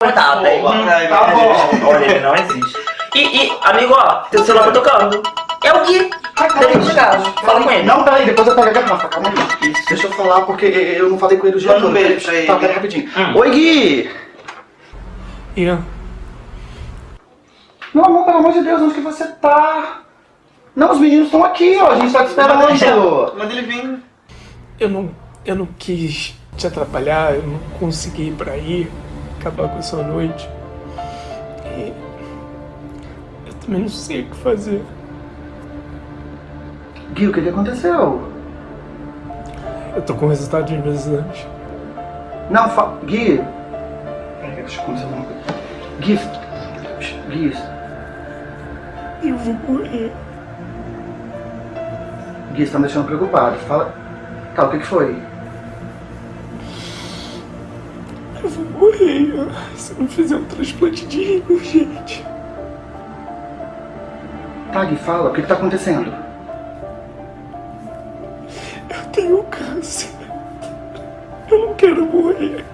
Tá, bem. Tá bom. Olha, ele não existe. E, e, amigo, ó, teu celular tá tocando. É o Gui. Chegar. Fala com ele. Não, peraí, depois eu pego a garrafa, calma aí. Deixa eu falar, porque eu não falei com ele o dia Manda um todo. beijo ele. Tá, peraí rapidinho. Hum. Oi, Gui! Ian, Meu amor, pelo amor de Deus, onde que você tá? Não, os meninos estão aqui, ó, a gente tá te esperando. Manda ele vir. eu não, eu não quis te atrapalhar, eu não consegui ir pra aí, acabar com essa noite. E eu também não sei o que fazer. Gui, o que que aconteceu? Eu tô com o resultado dos meus exames. Não, fa... Gui... Peraí, deixa eu acontecer alguma coisa. Gui... Gui... Eu vou morrer. Gui, você tá me deixando preocupado. Fala... Tá, o que que foi? Eu vou morrer, se não fizer um transplante de rim urgente. Tá, Gui, fala, o que que tá acontecendo? Eu tenho câncer. Eu não quero morrer.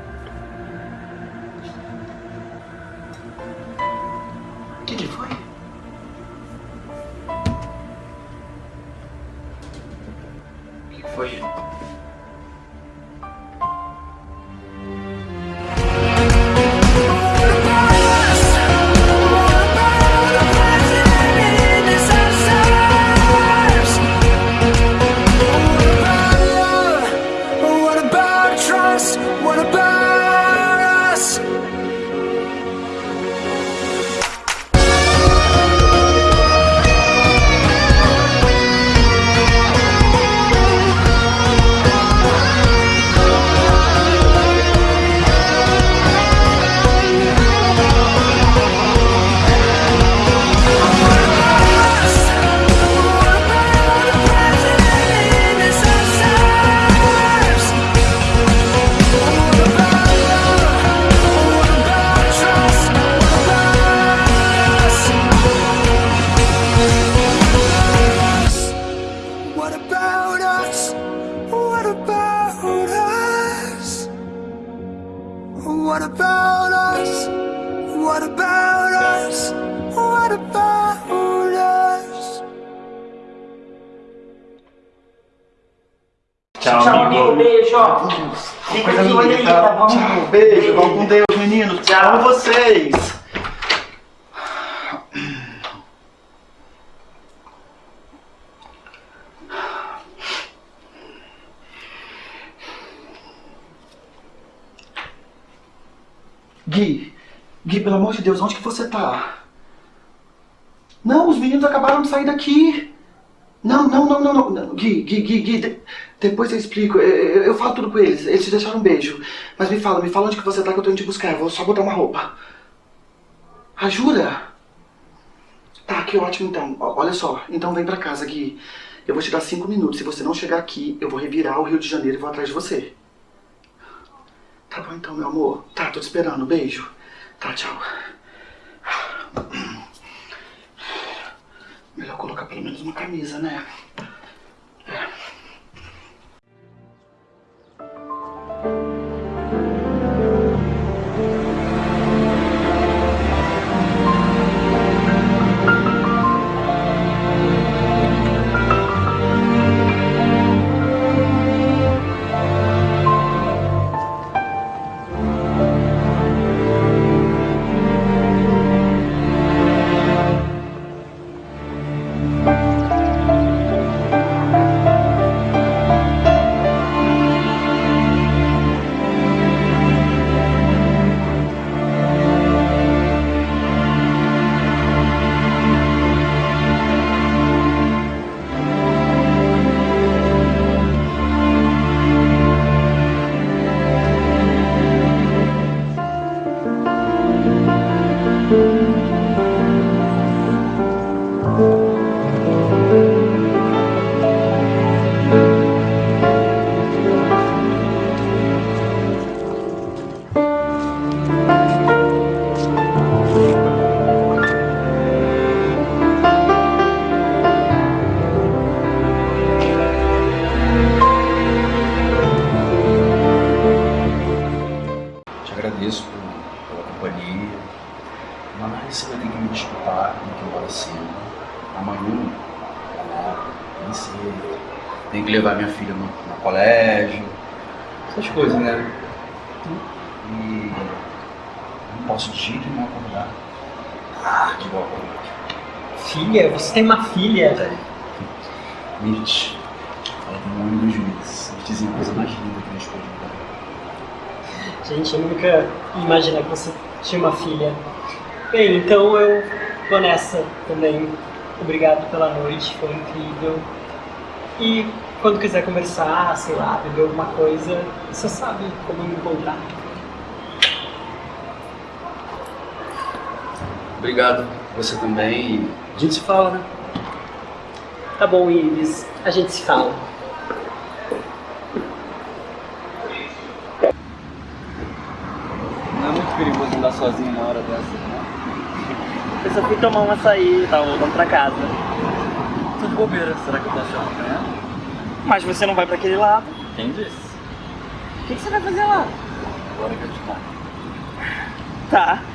Ó. Fica de olho aí, tá bom? Tchau, beijo, vão com Deus, meninos. Tchau. Amo vocês. Gui, Gui, pelo amor de Deus, onde que você tá? Não, os meninos acabaram de sair daqui. Não, não, não, não, não. Gui, Gui, Gui, Gui, depois eu explico. Eu, eu- falo tudo com eles. Eles te deixaram um beijo. Mas me fala, me fala onde que você tá que eu tô indo te buscar. Eu vou só botar uma roupa. Ah, jura? Tá, que ótimo então. Olha só, então vem pra casa, Gui. Eu vou te dar cinco minutos. Se você não chegar aqui, eu vou revirar o Rio de Janeiro e vou atrás de você. Tá bom então, meu amor. Tá, tô te esperando. Beijo. Tá, tchau. Melhor colocar pelo menos uma camisa, né? Mas posso de jeito nenhum acordar. Ah, de boa Filha? Você tem uma filha? Peraí. Mirth. Ela tem um ano e dois meses. Eles dizem a coisa mais linda que eles podem dar. Gente, eu nunca ia imaginar que você tinha uma filha. Bem, então eu vou nessa também. Obrigado pela noite, foi incrível. E quando quiser conversar, sei lá, beber alguma coisa, você sabe como me encontrar. Obrigado. Você também. A gente se fala, né? Tá bom, Iris, a gente se fala. Não é muito perigoso andar sozinho na hora dessa, né? Eu só fui tomar um açaí, tava voltando pra casa. Tô de bobeira, será que eu posso chamar amanhã? Mas você não vai pra aquele lado. Quem disse? O que, que você vai fazer lá? Agora que eu te conto. Tá.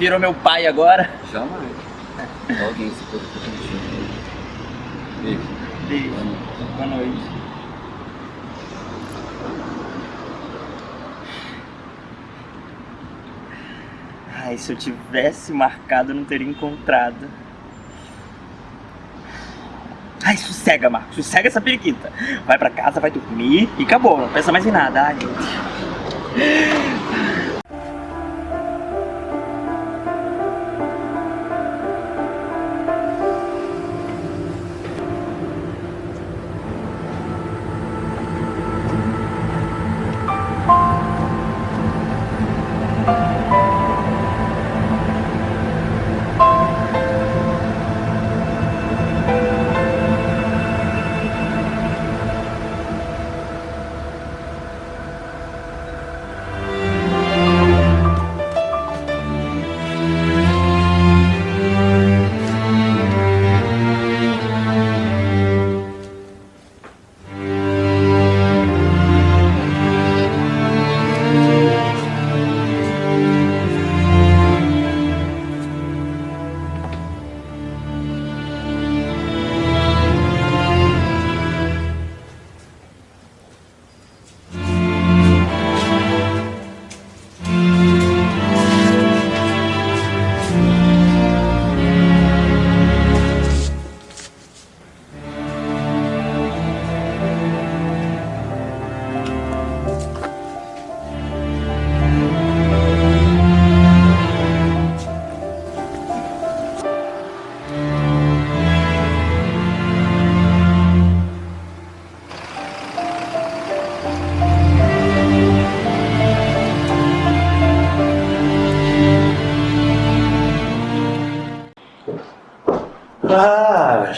Virou meu pai agora? Jamais. Alguém se preocupa contigo. Beijo. Beijo. Boa noite. Ai, se eu tivesse marcado, eu não teria encontrado. Ai, sossega, Marcos. Sossega essa periquita. Vai pra casa, vai dormir e acabou. Não pensa mais em nada. Ai, gente. Ah,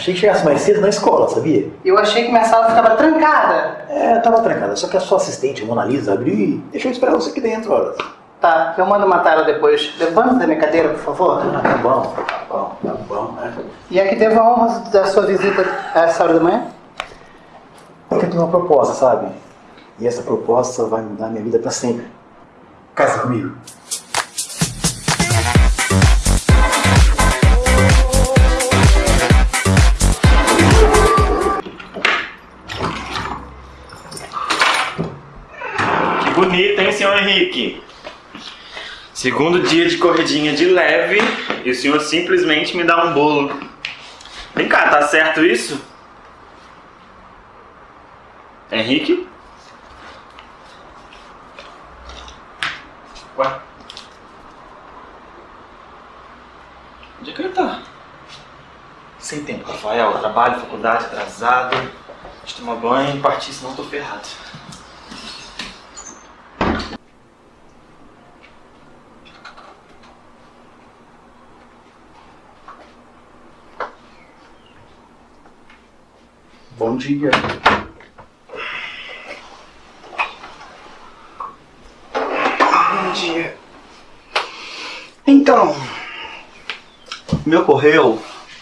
achei que chegasse mais cedo na escola, sabia? Eu achei que minha sala ficava trancada. É, tava trancada, só que a sua assistente, Mona Lisa, abriu e deixou eu esperar você aqui dentro, olha. Tá, eu mando matar ela depois. Levanta da minha cadeira, por favor. Ah, tá bom, tá bom, tá bom, né? E é que devo a honra da sua visita a essa hora da manhã? Porque eu tenho uma proposta, sabe? E essa proposta vai mudar minha vida pra sempre. Casa comigo. Que bonito, hein, senhor Henrique? Segundo dia de corridinha de leve e o senhor simplesmente me dá um bolo. Vem cá, tá certo isso? Henrique? Ué? Onde é que ele tá? sem tempo, Rafael. Trabalho, faculdade, atrasado. Deixa eu tomar banho e partir, senão eu tô ferrado. Bom dia. Bom dia. Então, me ocorreu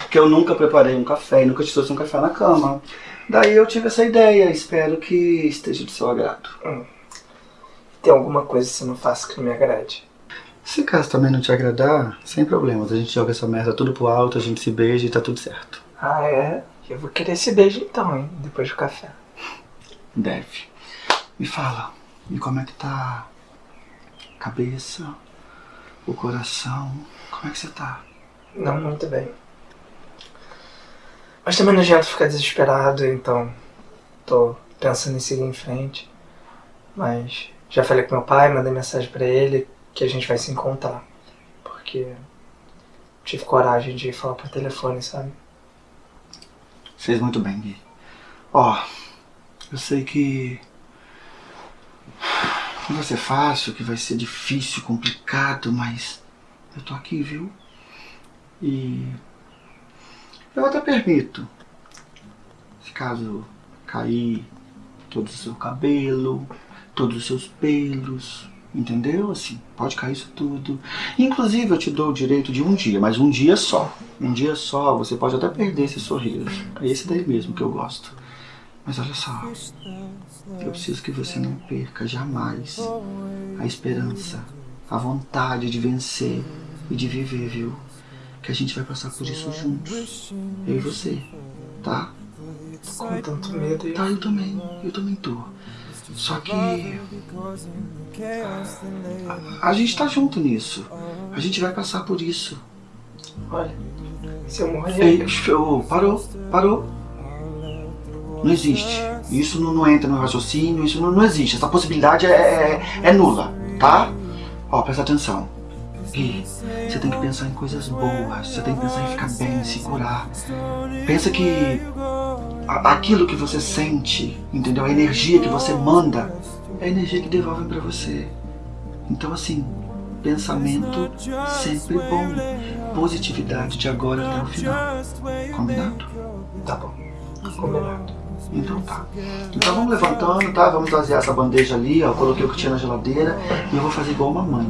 que eu nunca preparei um café e nunca te trouxe um café na cama. Daí eu tive essa ideia, espero que esteja do seu agrado. Tem alguma coisa que você não faça que não me agrade? Se caso também não te agradar, sem problemas. A gente joga essa merda tudo pro alto, a gente se beija e tá tudo certo. Ah, é? Eu vou querer esse beijo então, hein? Depois do café. Deve. Me fala, e como é que tá a cabeça, o coração? Como é que você tá? Não muito bem. Mas também não adianta ficar desesperado, então tô pensando em seguir em frente. Mas já falei com meu pai, mandei mensagem pra ele que a gente vai se encontrar. Porque tive coragem de falar por telefone, sabe? Fez muito bem, Gui. Ó, eu sei que não vai ser fácil, que vai ser difícil, complicado, mas eu tô aqui, viu? E eu até permito, se caso cair todo o seu cabelo, todos os seus pelos, entendeu? Assim, pode cair isso tudo. Inclusive eu te dou o direito de um dia, mas um dia só. Um dia só, você pode até perder esse sorriso. É esse daí mesmo que eu gosto. Mas olha só, eu preciso que você não perca jamais a esperança, a vontade de vencer e de viver, viu? Que a gente vai passar por isso juntos. Eu e você, tá? Tô com tanto medo Tá, eu também. Eu também tô. Só que. A, a gente tá junto nisso. A gente vai passar por isso. olha, se eu morrer. Ei, parou, parou. Não existe. Isso não, não entra no raciocínio, isso não, não existe. Essa possibilidade é, é, é nula, tá? Ó, presta atenção. Gui, você tem que pensar em coisas boas, você tem que pensar em ficar bem, se curar. Pensa que aquilo que você sente, entendeu? A energia que você manda é a energia que devolvem pra você. Então assim, pensamento sempre bom. Positividade de agora até o final. Combinado? Tá bom, combinado. Então tá. Então vamos levantando, tá? Vamos trazer essa bandeja ali, ó. Eu coloquei o que tinha na geladeira e eu vou fazer igual mamãe.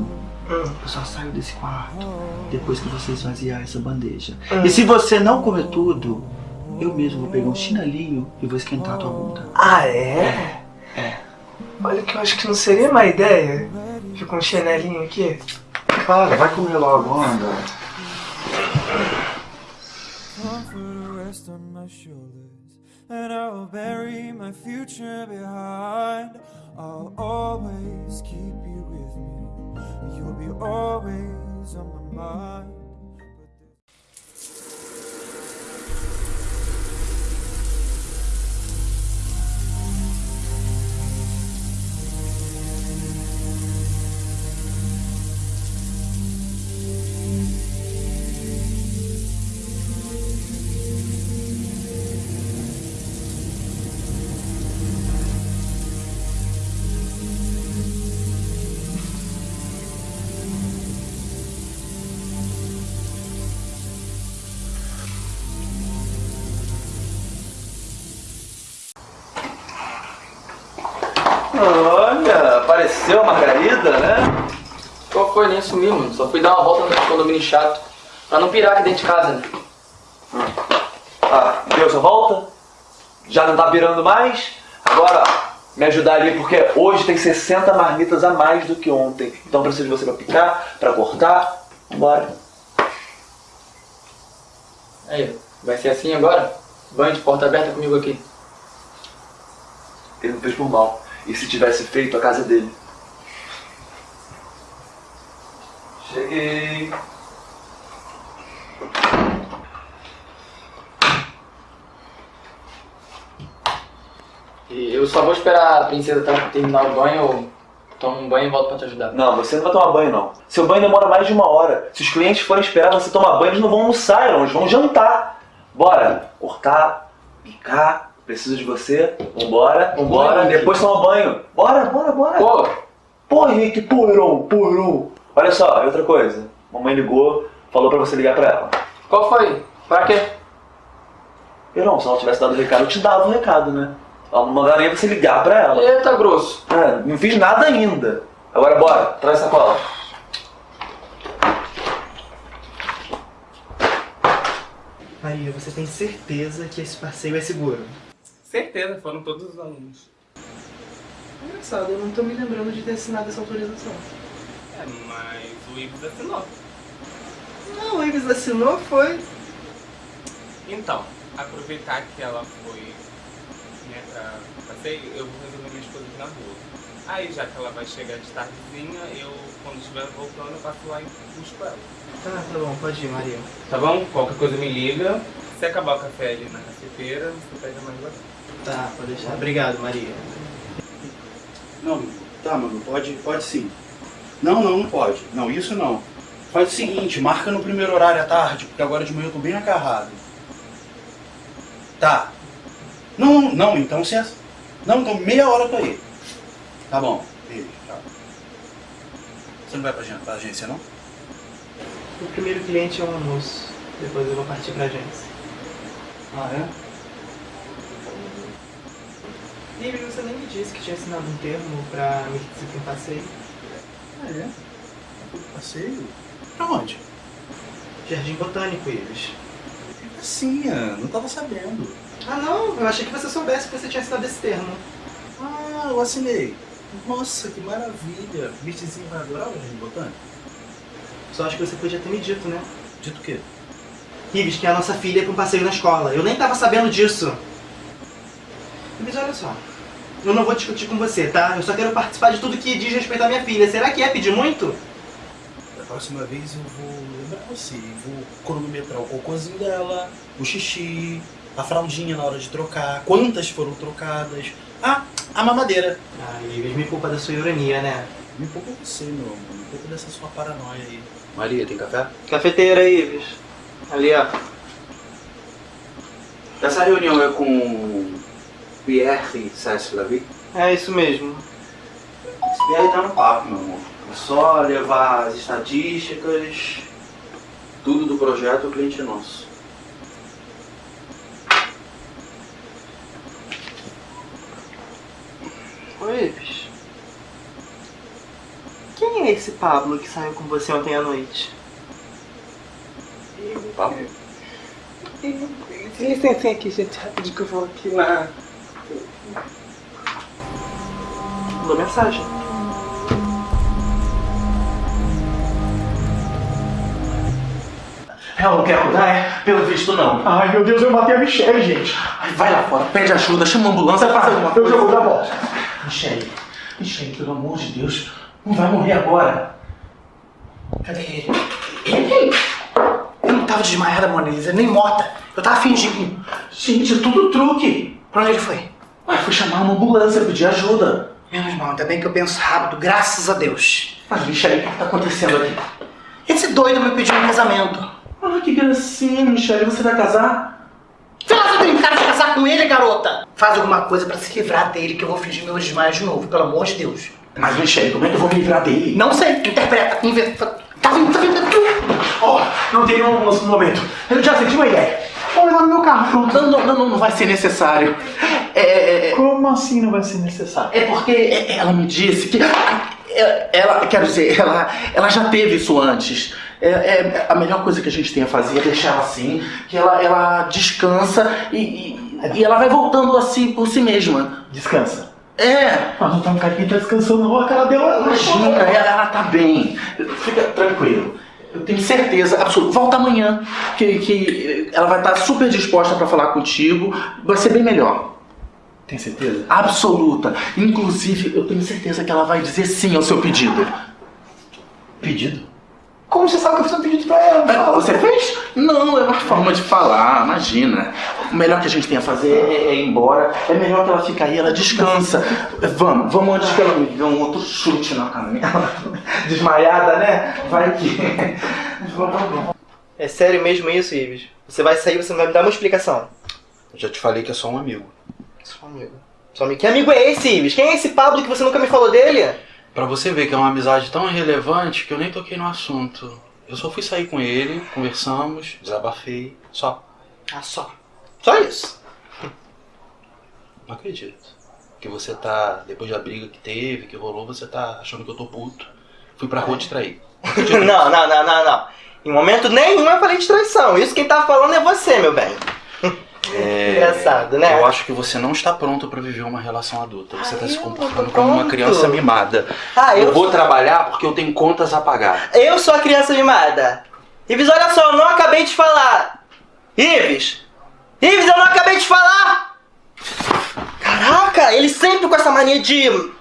Eu só saio desse quarto depois que você esvaziar essa bandeja. E se você não comer tudo, eu mesmo vou pegar um chinelinho e vou esquentar a tua bunda. Ah, é? É. Olha que eu acho que não seria má ideia. Fica um chinelinho aqui. Para, vai comer logo, anda. comfort rest on my shoulders, and I'll bury my future behind. I'll always keep you with me. You'll be always on my mind. Olha, apareceu a Margarida, né? Qual foi? Nem sumi, mano. Só fui dar uma volta no condomínio chato. Pra não pirar aqui dentro de casa, né? Ah, deu sua volta? Já não tá pirando mais? Agora, ó, me ajudar ali, porque hoje tem 60 marmitas a mais do que ontem. Então preciso de você pra picar, pra cortar. Vambora. Aí, vai ser assim agora? Banho de porta aberta comigo aqui. Ele não fez por mal. E se tivesse feito, a casa é dele. Cheguei. E eu só vou esperar a princesa ter- terminar o banho, tomo um banho e volto pra te ajudar. Não, você não vai tomar banho, não. Seu banho demora mais de uma hora. Se os clientes forem esperar você tomar banho, eles não vão almoçar, eles vão jantar. Bora! Cortar, picar, preciso de você. Vambora, vambora. Depois tomar banho. Bora, bora, bora. Pô, Pô, Henrique, pô, Heron. Olha só, outra coisa. Mamãe ligou, falou pra você ligar pra ela. qual foi? Pra quê? Heron, se ela tivesse dado o recado, eu te dava o recado, né? Ela não mandaria você ligar pra ela. Eita, grosso. É, não fiz nada ainda. Agora bora, traz a sacola. Maria, você tem certeza que esse passeio é seguro? Certeza, foram todos os alunos. Engraçado, eu não tô me lembrando de ter assinado essa autorização. É, mas o Ives assinou. Não, o Ives assinou, foi. Então, aproveitar que ela foi né, pra passeio, eu vou resolver minhas coisas na rua. Aí, já que ela vai chegar de tardezinha, eu, quando estiver voltando, eu passo lá e busco ela. Tá, tá bom, pode ir, Maria. Tá bom? Qualquer coisa me liga. Se acabar o café ali na cafeteira, você pede mais lá. Tá, pode deixar. Obrigado, Maria. Não, tá, mano, pode, pode sim. Não, não, não pode. Não, isso não. Faz o seguinte, marca no primeiro horário à tarde, porque agora de manhã eu tô bem acarrado. Tá. Não, não, não, então se. Não, então meia hora pra ir. Tá bom, beijo, tchau. Você não vai pra, pra agência, não? O primeiro cliente é um almoço. Depois eu vou partir pra agência. Ah, é? Ives, você nem me disse que tinha assinado um termo pra me um passeio. Ah, é? Passeio? Pra onde? Jardim Botânico, Ives. Sim, não tava sabendo. Ah, não, eu achei que você soubesse que você tinha assinado esse termo. Ah, eu assinei. Nossa, que maravilha. Bichezinho vai adorar o Jardim Botânico? Só acho que você podia ter me dito, né? Dito o quê? Ives, que é a nossa filha com passeio na escola. Eu nem tava sabendo disso. Ives, olha só. Eu não vou discutir com você, tá? Eu só quero participar de tudo que diz respeito à minha filha. Será que é pedir muito? Da próxima vez eu vou lembrar você. Vou cronometrar o cocôzinho dela, o xixi, a fraldinha na hora de trocar, quantas foram trocadas. Ah, a mamadeira. Ah, Ives, me culpa da sua ironia, né? Me poupa você, meu amor. Me poupa dessa sua paranoia aí. Maria, tem café? Cafeteira, Ives. Ali, ó. Essa reunião é com Pierre Sass-Lavie? É isso mesmo. Esse Pierre tá no papo, meu amor. É só levar as estatísticas, tudo do projeto, o cliente é nosso. Oi, Ives. Quem é esse Pablo que saiu com você ontem à noite? Pablo? Licença aqui, gente, rapidinho que eu vou aqui na. Mandou mensagem. Ela não quer cuidar, é? Pelo visto, não. Ai, meu Deus, eu matei a Michelle, gente. Ai, vai lá fora, pede ajuda, chama a ambulância, faz alguma coisa. Eu já vou dar volta. Michelle, Michelle, pelo amor de Deus, não vai morrer agora. Cadê ele? Ele? Eu não tava desmaiada, Mona Lisa, nem morta. Eu tava fingindo. Gente, é tudo truque. Pra onde ele foi? Ué, foi chamar uma ambulância, pedir ajuda. Menos mal, ainda bem que eu penso rápido, graças a Deus. Mas, Michelle, o que tá acontecendo aqui? Esse doido me pediu um casamento. Ah, que gracinha, Michelle, você vai casar? Faz eu tenho cara de casar com ele, garota! Faz alguma coisa pra se livrar dele, que eu vou fingir meu desmaio de novo, pelo amor de Deus. Mas, Michelle, como é que eu vou me livrar dele? Não sei, interpreta, inventa. Tá vindo, tá vindo. Ó, não tem nenhum no momento. Eu já senti uma ideia. Vou levar no meu carro. Não, não, não, não vai ser necessário. É, é, é, Como assim não vai ser necessário? é porque é- ela me disse que. é- Ela, quero dizer, ela, ela já teve isso antes. É, é- a melhor coisa que a gente tem a fazer é deixar ela assim, que ela, ela descansa e, e, e ela vai voltando assim por si mesma. Descansa. É, Mas não tá um cara que tá descansando, não. A cara dela. Imagina, ela, ela tá bem. Fica tranquilo. Eu tenho certeza absoluta. Volta amanhã, que, que ela vai estar super disposta para falar contigo. Vai ser bem melhor. Tem certeza? Absoluta. Inclusive, eu tenho certeza que ela vai dizer sim ao seu pedido. Pedido? Como você sabe que eu fiz um pedido pra ela? Ah, Você fez? Não, é uma forma de falar, imagina. O melhor que a gente tem a fazer é, é ir embora. É melhor que ela fique aí, ela descansa. Vamos, vamos antes que ela me dê um outro chute na canela. Desmaiada, né? Vai que. É sério mesmo isso, Ives? Você vai sair, você vai me dar uma explicação. Eu já te falei que é só um amigo. Só amigo. Só amigo. Que amigo é esse, Ives? Quem é esse Pablo que você nunca me falou dele? Pra você ver que é uma amizade tão irrelevante que eu nem toquei no assunto. Eu só fui sair com ele, conversamos, desabafei, só. Ah, só. Só isso. Não acredito. Que você tá, depois da briga que teve, que rolou, você tá achando que eu tô puto. Fui pra rua te trair. não, não, não, não, não. Em momento nenhum eu falei de traição. Isso quem tá falando é você, meu bem. É, Engraçado, né? Eu acho que você não está pronto pra viver uma relação adulta. Você tá se eu comportando como uma criança mimada. Ah, eu eu vou sou- trabalhar porque eu tenho contas a pagar. Eu sou a criança mimada. Ives, olha só, eu não acabei de falar. Ives! Ives, eu não acabei de falar! Caraca, ele sempre com essa mania de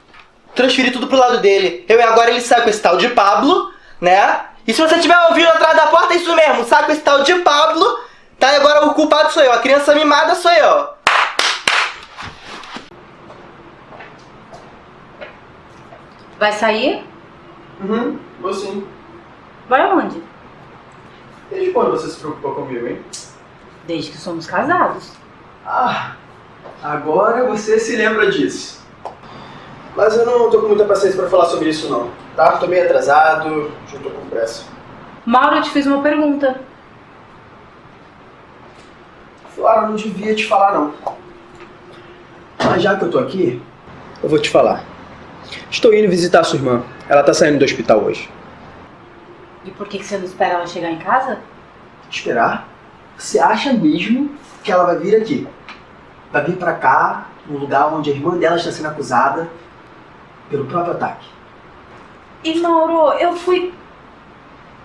transferir tudo pro lado dele. Eu e agora ele sai com esse tal de Pablo, né? E se você estiver ouvindo atrás da porta, é isso mesmo. Sai com esse tal de Pablo, tá? E agora o culpado sou eu. A criança mimada sou eu. Vai sair? Uhum, vou sim. Vai aonde? Desde quando você se preocupou comigo, hein? Desde que somos casados. Ah, agora você se lembra disso. Mas eu não tô com muita paciência pra falar sobre isso não, tá? Tô meio atrasado, já tô com pressa. Mauro, eu te fiz uma pergunta. Eu não devia te falar não. Mas já que eu tô aqui, eu vou te falar. Estou indo visitar a sua irmã. Ela tá saindo do hospital hoje. E por que que você não espera ela chegar em casa? Esperar? Você acha mesmo que ela vai vir aqui? Vai vir pra cá, no lugar onde a irmã dela está sendo acusada pelo próprio ataque. E Mauro, eu fui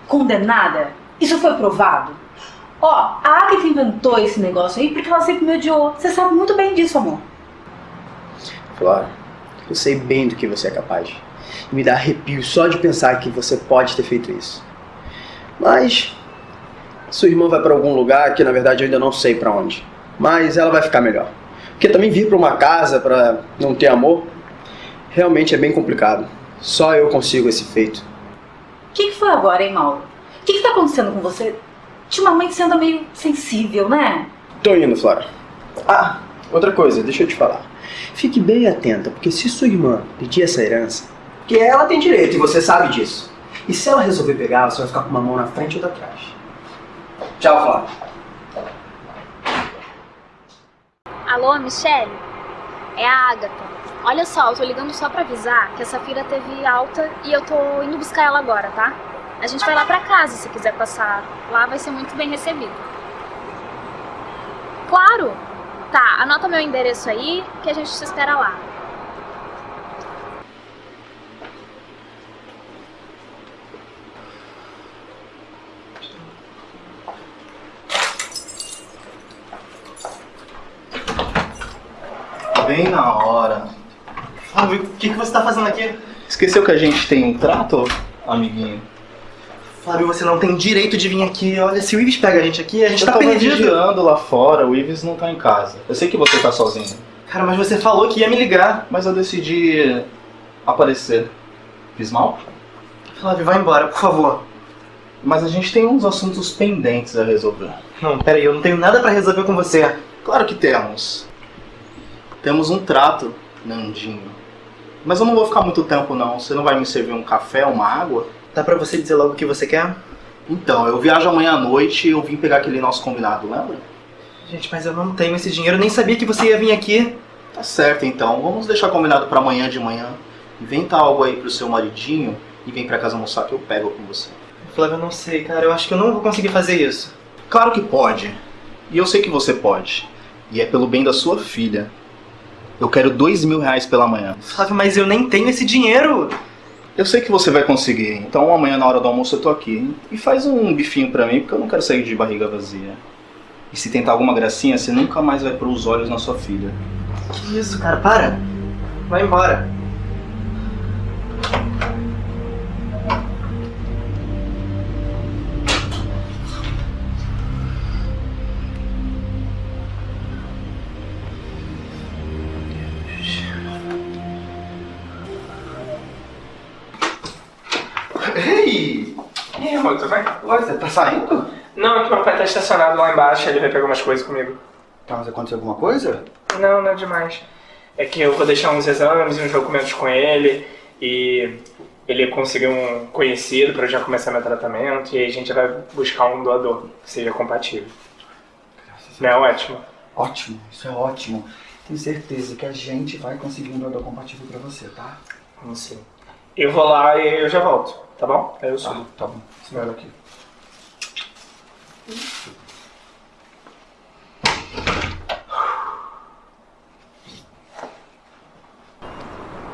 condenada? Isso foi provado? Ó, a Agatha inventou esse negócio aí porque ela sempre me odiou. Você sabe muito bem disso, amor. Flora, eu sei bem do que você é capaz. E me dá arrepio só de pensar que você pode ter feito isso. Mas sua irmã vai pra algum lugar que na verdade eu ainda não sei pra onde. Mas ela vai ficar melhor. Porque também vir pra uma casa pra não ter amor realmente é bem complicado. Só eu consigo esse feito. O que, que foi agora, hein, Mauro? O que, que tá acontecendo com você? Ultimamente você anda meio sensível, né? Tô indo, Flora. Ah, outra coisa, deixa eu te falar. Fique bem atenta, porque se sua irmã pedir essa herança, que ela tem direito e você sabe disso. E se ela resolver pegar, você vai ficar com uma mão na frente e outra atrás. Tchau, Flora. Alô, Michele? É a Agatha. Olha só, eu tô ligando só pra avisar que a Safira teve alta e eu tô indo buscar ela agora, tá? A gente vai lá pra casa se quiser passar. Lá vai ser muito bem recebido. Claro! Tá, anota meu endereço aí que a gente te espera lá. Bem na hora. Flávio, o que, que você tá fazendo aqui? Esqueceu que a gente tem um trato, amiguinho? Flávio, você não tem direito de vir aqui. Olha, se o Ives pega a gente aqui, a gente eu tá perdido. vigiando lá fora, o Ives não tá em casa. Eu sei que você tá sozinho. Cara, mas você falou que ia me ligar. Mas eu decidi aparecer. Fiz mal? Flávio, vai embora, por favor. Mas a gente tem uns assuntos pendentes a resolver. Não, peraí, eu não tenho nada pra resolver com você. Claro que temos. Temos um trato, Nandinho. Mas eu não vou ficar muito tempo não. Você não vai me servir um café, uma água? Dá pra você dizer logo o que você quer? Então, eu viajo amanhã à noite e eu vim pegar aquele nosso combinado, lembra? Gente, mas eu não tenho esse dinheiro, eu nem sabia que você ia vir aqui. Tá certo então, vamos deixar combinado pra amanhã de manhã. Inventa algo aí pro seu maridinho e vem pra casa almoçar que eu pego com você. Flávio, eu não sei, cara, eu acho que eu não vou conseguir fazer isso. Claro que pode. E eu sei que você pode. E é pelo bem da sua filha. Eu quero dois mil reais pela manhã. Flávio, mas eu nem tenho esse dinheiro. Eu sei que você vai conseguir, então amanhã na hora do almoço eu tô aqui. E faz um bifinho pra mim, porque eu não quero sair de barriga vazia. E se tentar alguma gracinha, você nunca mais vai pôr os olhos na sua filha. Que isso, cara, para. Vai embora. Estacionado lá embaixo, ele vai pegar umas coisas comigo. Tá, mas aconteceu alguma coisa? Não, não é demais. É que eu vou deixar uns exames e uns documentos com ele e ele conseguiu um conhecido para eu já começar meu tratamento e aí a gente vai buscar um doador que seja compatível. Não é ótimo? Ótimo, isso é ótimo. Tenho certeza que a gente vai conseguir um doador compatível pra você, tá? Não sei. Eu vou lá e eu já volto, tá bom? Aí eu subo. Tá, tá bom. Espera aqui.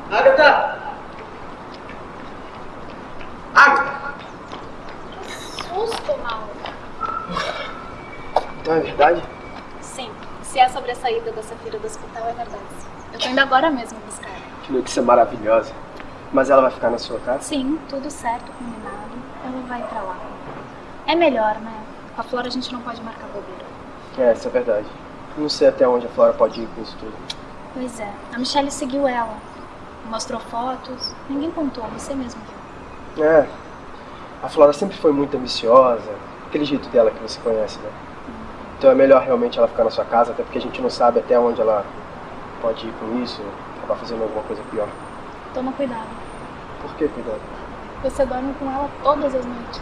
Agatha! Agatha! Susto, Mauro. Então é verdade? Sim, se é sobre a saída da Safira do hospital, é verdade. Eu tô indo agora mesmo buscar ela. Que notícia maravilhosa. Mas ela vai ficar na sua casa? Sim, tudo certo, combinado. Ela vai pra lá. É melhor, né? Com a Flora a gente não pode marcar bobeira. É, isso é verdade. Não sei até onde a Flora pode ir com isso tudo. Pois é, a Michelle seguiu ela. Mostrou fotos. Ninguém contou, você mesmo viu. É. A Flora sempre foi muito ambiciosa. Aquele jeito dela que você conhece, né? Então é melhor realmente ela ficar na sua casa, até porque a gente não sabe até onde ela pode ir com isso, acabar fazendo alguma coisa pior. Toma cuidado. Por que cuidado? Você dorme com ela todas as noites.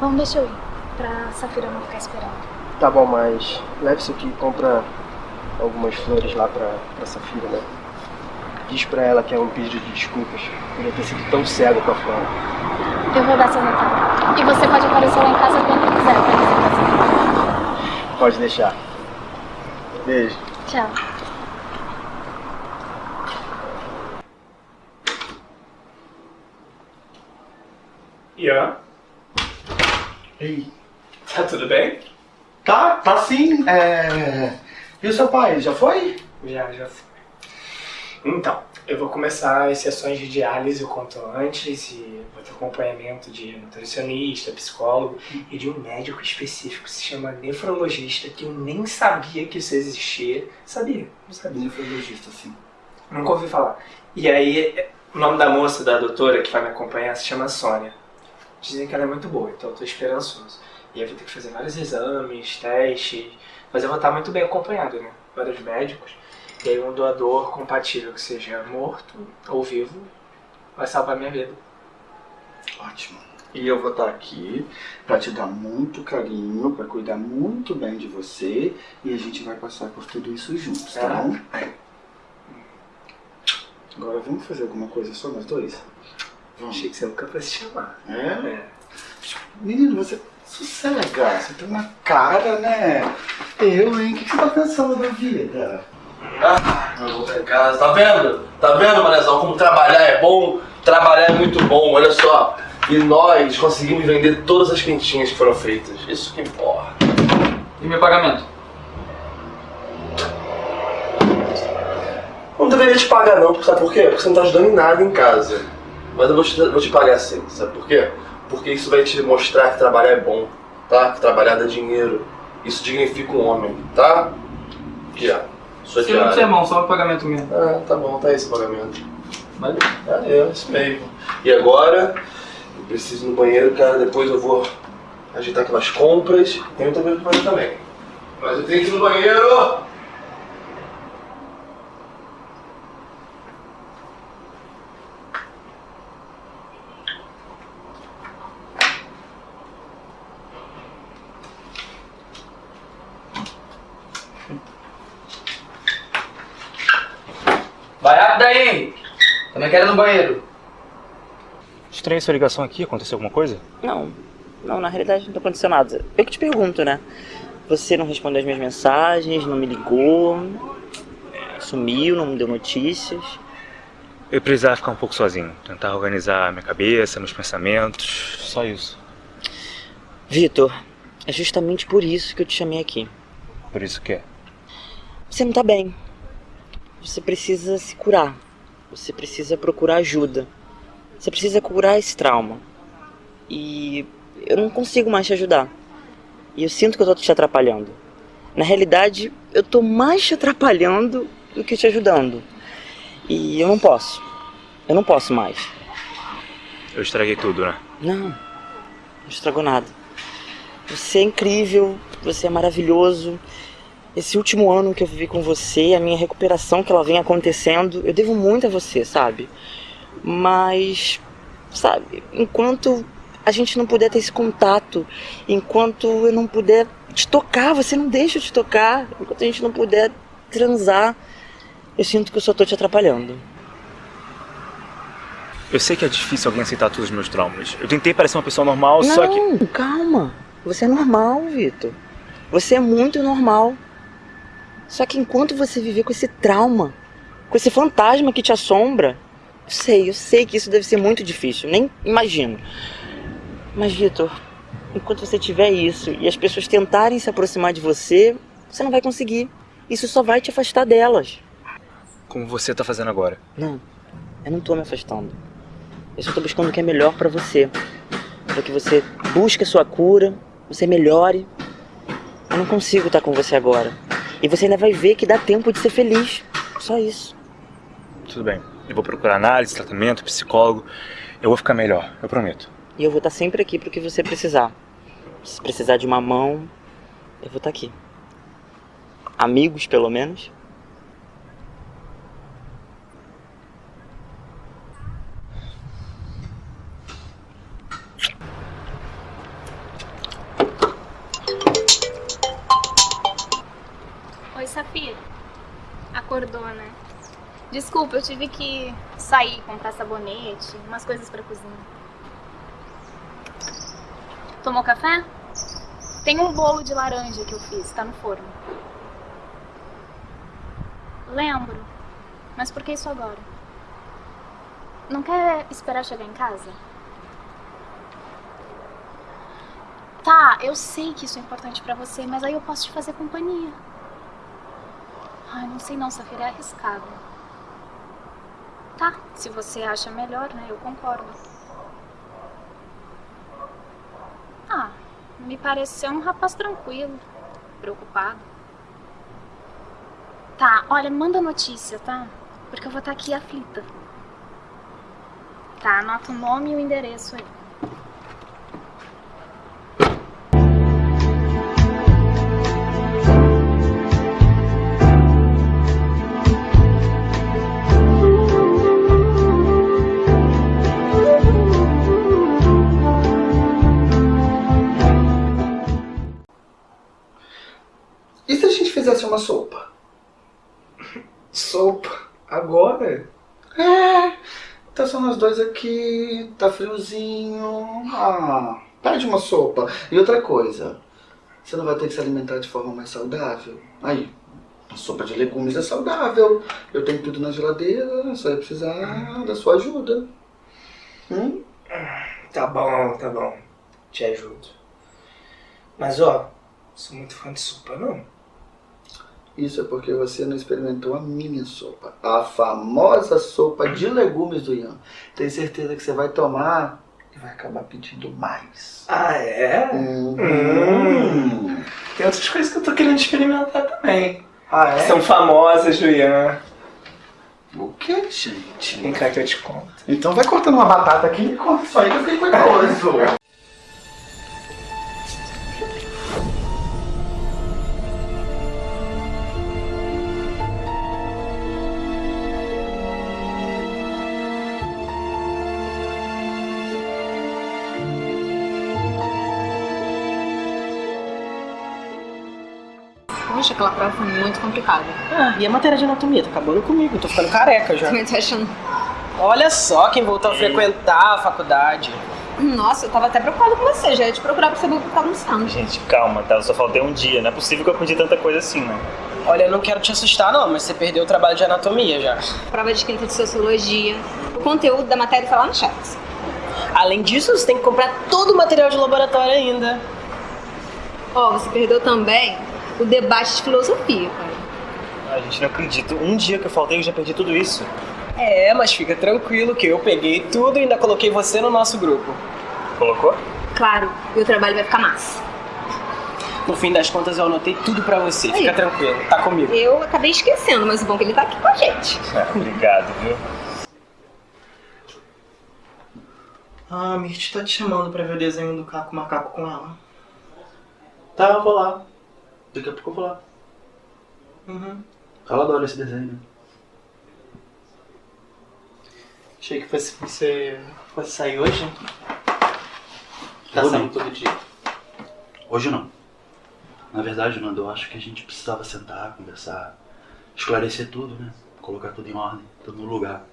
Bom, deixa eu ir. Pra Safira não ficar esperando. Tá bom, mas leve isso aqui e compra algumas flores lá pra, pra Safira, né? Diz pra ela que é um pedido de desculpas por eu ter sido tão cego com a Flora. Eu vou dar seu recado. E você pode aparecer lá em casa quando quiser pra você Pode deixar. Beijo. Tchau. Ian? Ei. Tá tudo bem? Tá, tá sim. É... E o seu pai, já foi? Já, já foi. Então, eu vou começar as sessões de diálise o quanto antes e vou ter acompanhamento de nutricionista, psicólogo e de um médico específico que se chama nefrologista, que eu nem sabia que isso existia. Sabia? Não sabia. Nefrologista, sim. Nunca ouvi falar. E aí, o nome da moça, da doutora que vai me acompanhar, se chama Sônia. Dizem que ela é muito boa, então eu tô esperançoso. E aí vou ter que fazer vários exames, testes, mas eu vou estar muito bem acompanhado, né? Vários médicos. E aí um doador compatível que seja morto ou vivo vai salvar minha vida. Ótimo. E eu vou estar aqui pra te dar muito carinho, pra cuidar muito bem de você e a gente vai passar por tudo isso juntos, tá É? bom? Agora vamos fazer alguma coisa só nós dois? Vamos. Achei que você nunca fosse chamar. É? Menino, você sossega, você tem uma cara, né? Eu, hein? O que você tá pensando da vida? Ah, eu vou pra casa. Tá vendo? Tá vendo, Manezão, como trabalhar é bom? Trabalhar é muito bom, olha só. E nós conseguimos vender todas as quentinhas que foram feitas. Isso que importa. E meu pagamento? Não deveria te pagar não, sabe por quê? Porque você não tá ajudando em nada em casa. Mas eu vou te, vou te pagar sim, sabe por quê? Porque isso vai te mostrar que trabalhar é bom, tá? Que trabalhar dá dinheiro. Isso dignifica um homem, tá? Aqui, ó. Sua Se não diária. ser mão, só o pagamento mesmo. Ah, tá bom, tá esse pagamento. Valeu. Valeu, isso mesmo. E agora, eu preciso ir no banheiro, cara, depois eu vou agitar aquelas compras. Tem outra coisa pra fazer também. Mas eu tenho que ir no banheiro! Vai rápido aí! Também quero ir no banheiro. Estranha sua ligação aqui, aconteceu alguma coisa? Não, não, na realidade não tá acontecendo nada. Eu que te pergunto, né? Você não respondeu as minhas mensagens, não me ligou, sumiu, não me deu notícias. Eu precisava ficar um pouco sozinho, tentar organizar minha cabeça, meus pensamentos, só isso. Vitor, é justamente por isso que eu te chamei aqui. Por isso que é. Você não tá bem. Você precisa se curar. Você precisa procurar ajuda. Você precisa curar esse trauma. E eu não consigo mais te ajudar. E eu sinto que eu tô te atrapalhando. Na realidade, eu tô mais te atrapalhando do que te ajudando. E eu não posso. Eu não posso mais. Eu estraguei tudo, né? Não, não estragou nada. Você é incrível, você é maravilhoso. Esse último ano que eu vivi com você, a minha recuperação que ela vem acontecendo, eu devo muito a você, sabe? Mas, sabe, enquanto a gente não puder ter esse contato, enquanto eu não puder te tocar, você não deixa eu te tocar, enquanto a gente não puder transar, eu sinto que eu só tô te atrapalhando. Eu sei que é difícil alguém aceitar todos os meus traumas. Eu tentei parecer uma pessoa normal, não, só que. calma. Você é normal, Vitor. Você é muito normal. Só que enquanto você viver com esse trauma, com esse fantasma que te assombra, eu sei, eu sei que isso deve ser muito difícil, nem imagino. Mas, Vitor, enquanto você tiver isso e as pessoas tentarem se aproximar de você, você não vai conseguir. Isso só vai te afastar delas. Como você tá fazendo agora. Não, eu não tô me afastando. Eu só tô buscando o que é melhor pra você. Pra que você busque a sua cura, você melhore. Eu não consigo estar com você agora. E você ainda vai ver que dá tempo de ser feliz. Só isso. Tudo bem. Eu vou procurar análise, tratamento, psicólogo. Eu vou ficar melhor, eu prometo. E eu vou estar sempre aqui pro que você precisar. Se precisar de uma mão, eu vou estar aqui. Amigos, pelo menos. Tive que sair, comprar sabonete, umas coisas pra cozinha. Tomou café? Tem um bolo de laranja que eu fiz, tá no forno. Lembro. Mas por que isso agora? Não quer esperar chegar em casa? Tá, eu sei que isso é importante pra você, mas aí eu posso te fazer companhia. Ai, não sei não, Safira, é arriscado. Tá, se você acha melhor, né, eu concordo. Ah, me pareceu um rapaz tranquilo, preocupado. Tá, olha, manda notícia, tá? Porque eu vou estar aqui aflita. Tá, anota o nome e o endereço aí. Dois aqui, tá friozinho. Ah, pede uma sopa. E outra coisa, você não vai ter que se alimentar de forma mais saudável? Aí, a sopa de legumes é saudável. Eu tenho tudo na geladeira, só ia precisar da sua ajuda. Hum? Tá bom, tá bom. Te ajudo. Mas ó, sou muito fã de sopa, não. Isso é porque você não experimentou a minha sopa. A famosa sopa de legumes do Ian. Tenho certeza que você vai tomar e vai acabar pedindo mais. Ah, é? Uhum. Hum. Tem outras coisas que eu tô querendo experimentar também. Ah, é? São famosas do Ian. O que, gente? Vem cá que eu te conto. Então vai cortando uma batata aqui e corta isso aí que eu fiquei curioso. Poxa, aquela prova foi muito complicada. Ah, e a matéria de anatomia? Tá acabando comigo, tô ficando careca já. Também tô achando. Olha só quem voltou a frequentar a faculdade. Nossa, eu tava até preocupada com você, já ia te procurar pra saber o que tá acontecendo. Gente, calma, tá? Eu só faltei um dia. Não é possível que eu aprendi tanta coisa assim, né? Olha, eu não quero te assustar não, mas você perdeu o trabalho de anatomia já. Prova de quinta de sociologia. O conteúdo da matéria tá lá no chat. Além disso, você tem que comprar todo o material de laboratório ainda. Ó, você perdeu também o debate de filosofia, cara. Ai, gente, não acredito. Um dia que eu faltei, eu já perdi tudo isso. É, mas fica tranquilo que eu peguei tudo e ainda coloquei você no nosso grupo. Colocou? Claro, e o trabalho vai ficar massa. No fim das contas, eu anotei tudo pra você. Aí. Fica tranquilo, tá comigo. Eu acabei esquecendo, mas o bom é que ele tá aqui com a gente. É, obrigado, viu? Ah, a Mirth tá te chamando pra ver o desenho do Caco Macaco com ela. Tá, eu vou lá. Daqui a pouco eu vou lá. Uhum. Ela adora esse desenho. né? Achei que fosse, você fosse sair hoje. Tá Vou saindo todo dia. Hoje não. Na verdade, Nando, eu acho que a gente precisava sentar, conversar, esclarecer tudo, né? Colocar tudo em ordem, tudo no lugar.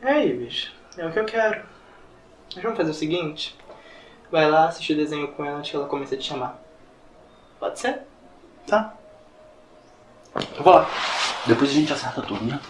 É, Ives, é o que eu quero. Vamos fazer o seguinte: vai lá assistir o desenho com ela antes que ela comece a te chamar. Pode ser? Tá. Eu vou lá. Depois a gente acerta tudo, né?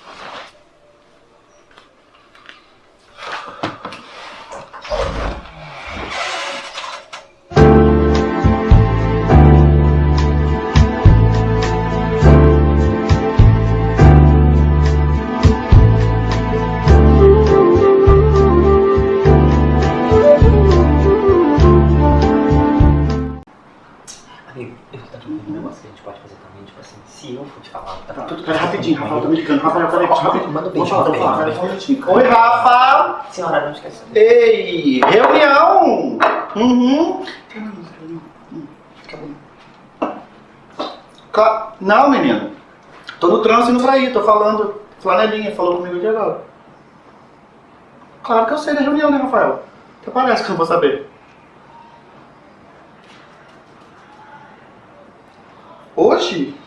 Não, menino. Tô no trânsito indo pra aí, tô falando. Flanelinha, falou comigo de agora. Claro que eu sei da reunião, né, Rafael? Até parece que eu não vou saber. Hoje?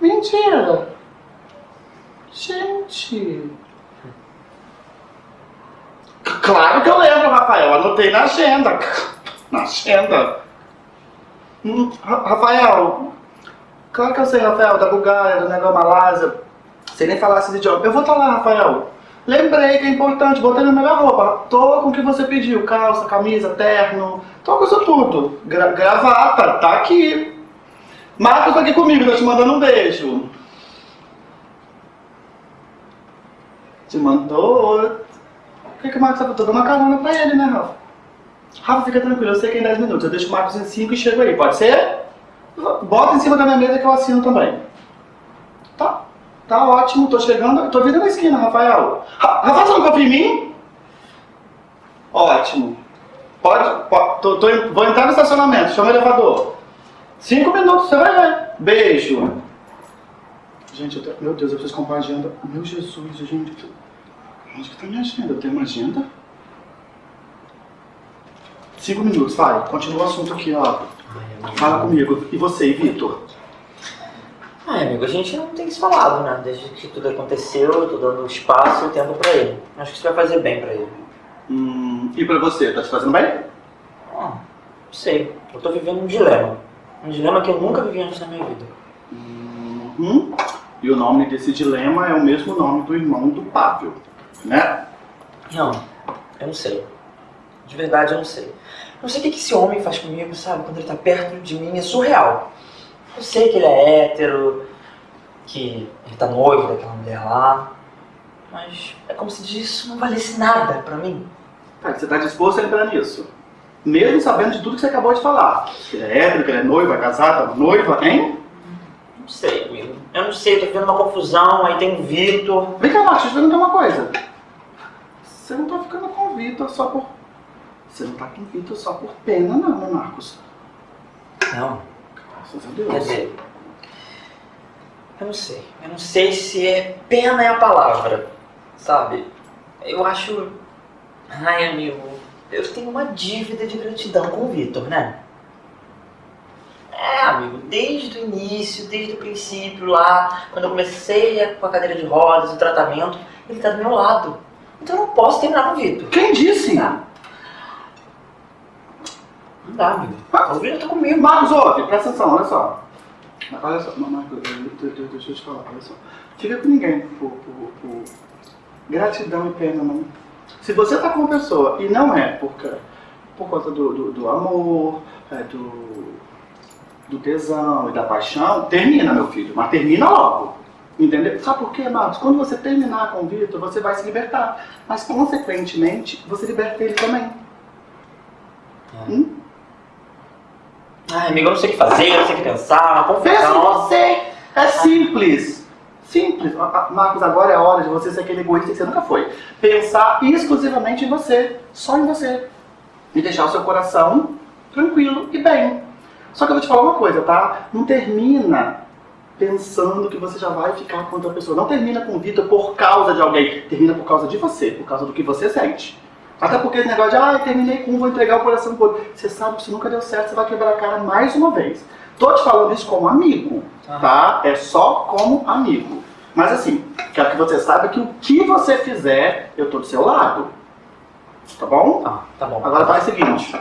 Mentira! Gente! Claro que eu lembro, Rafael. Anotei na agenda. Na agenda. Hum, Ra- Rafael. Claro que eu sei, Rafael, da Bulgária, do negócio Malásia. Sei nem falar esses idiomas. Eu vou estar lá, Rafael. Lembrei que é importante, botei na melhor roupa. Tô com o que você pediu, calça, camisa, terno, tô com isso tudo. Gra- gravata, tá aqui. Marcos tá aqui comigo, tá te mandando um beijo. Te mandou. O que, que o Marcos tá dando uma carona pra ele, né, Rafa? Rafa, fica tranquilo, eu sei que é em 10 minutos. Eu deixo o Marcos em 5 e chego aí, pode ser? Bota em cima da minha mesa que eu assino também. Tá. Tá ótimo, tô chegando. Tô vindo na esquina, Rafael. Ra- Rafael, você não confia em mim? Ótimo. Pode. po- tô- tô vou entrar no estacionamento, chama o elevador. Cinco minutos, você vai ver. Beijo. Gente, eu meu Deus, eu preciso comprar agenda. Meu Jesus, gente. Onde que tá minha agenda? Eu tenho uma agenda? Cinco minutos, vai. Continua o assunto aqui, ó. Fala comigo. E você, Vitor? Ah, amigo, a gente não tem se falado, né? Desde que tudo aconteceu, eu tô dando espaço e tempo pra ele. Acho que isso vai fazer bem pra ele. Hum, e pra você, tá te fazendo bem? Ah, não sei. Eu tô vivendo um dilema. Um dilema que eu nunca vivi antes na minha vida. Uhum. E o nome desse dilema é o mesmo nome do irmão do Pávio, né? Não, eu não sei. De verdade, eu não sei. Eu não sei o que esse homem faz comigo, sabe? Quando ele tá perto de mim, é surreal. Eu sei que ele é hétero, que ele tá noivo daquela mulher lá, mas é como se isso não valesse nada pra mim. Tá, você tá disposto a entrar nisso? Mesmo sabendo de tudo que você acabou de falar. Que ele é hétero, que ele é noivo, vai casar, tá noiva, hein? Não sei, amigo. Eu não sei, eu tô vivendo uma confusão, aí tem o Vitor. Vem cá, Marcos, deixa eu perguntar uma coisa. Você não tá ficando com o Vitor só por... Você não tá com o Vitor só por pena, não, né, Marcos? Não. Graças a Deus. Quer dizer, eu não sei. Eu não sei se é pena é a palavra, sabe? Eu acho. Ai, amigo, eu tenho uma dívida de gratidão com o Vitor, né? É, amigo, desde o início, desde o princípio lá, quando eu comecei a- com a cadeira de rodas, o tratamento, ele tá do meu lado. Então eu não posso terminar com o Vitor. Quem disse? Não dá, amigo. O Vitor tá comigo. Marcos, ouve, presta atenção, olha só. Olha só, Marcos, deixa eu te falar, olha só. Fica com ninguém por, por- por gratidão e pena, não. Se você tá com uma pessoa e não é por, ca- por conta do, do, do amor, é, do, do tesão e da paixão, termina, meu filho, mas termina logo. Entendeu? Sabe por quê, Marcos? Quando você terminar com o Vitor, você vai se libertar. Mas, consequentemente, você liberta ele também. Hum? Ai, amigo, eu não sei o que fazer, eu não sei o que pensar. Pensa em você! É simples! Simples. Ah, ah, Marcos, agora é a hora de você ser aquele egoísta que você nunca foi. Pensar exclusivamente em você. Só em você. E deixar o seu coração tranquilo e bem. Só que eu vou te falar uma coisa, tá? Não termina pensando que você já vai ficar com outra pessoa. Não termina com vida por causa de alguém. Termina por causa de você, por causa do que você sente. Até porque esse negócio de, ah, terminei com um, vou entregar o coração pro outro. Você sabe que se nunca deu certo, você vai quebrar a cara mais uma vez. Tô te falando isso como amigo, tá? É só como amigo. Mas assim, quero que você saiba que o que você fizer, eu tô do seu lado. Tá bom? tá bom. Agora faz o seguinte.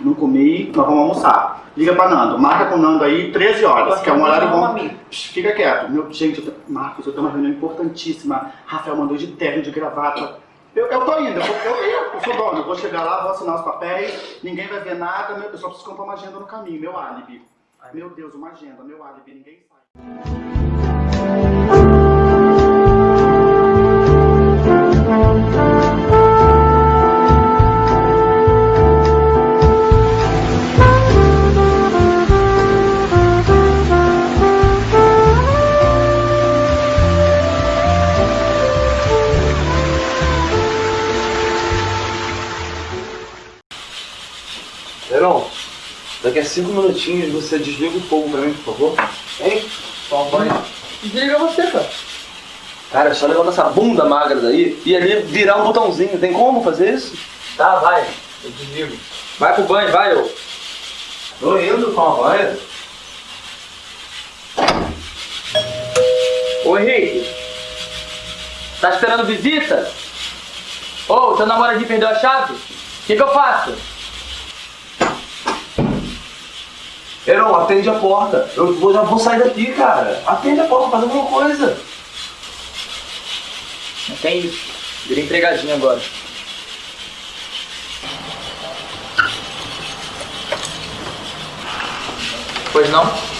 Não comi, nós vamos almoçar. Liga pra Nando. Marca com o Nando aí 13 horas, que é um horário bom. Psh, Fica quieto. Meu, gente, eu tô- Marcos, eu tenho uma reunião importantíssima. Rafael mandou de terno, de gravata. Eu, eu tô indo, eu, eu, eu, sou dono. Eu vou chegar lá, vou assinar os papéis, ninguém vai ver nada. eu só preciso comprar uma agenda no caminho, meu álibi. Meu Deus, uma agenda, meu álibi, ninguém sabe. Daqui a cinco minutinhos você desliga o fogo pra mim, por favor. Hein? Toma banho. Desliga você, cara. Cara, é só levantar essa bunda magra daí e ali virar um botãozinho. Tem como fazer isso? Tá, vai. Eu desligo. Vai pro banho, vai, ô. Tô indo tomar banho. Ô Henrique, tá esperando visita? Ô, teu namoradinho perdeu a chave? O que, que eu faço? Heron, atende a porta. Eu vou, já vou sair daqui, cara. Atende a porta, faz alguma coisa. Não tem. Virei empregadinho agora. Pois não?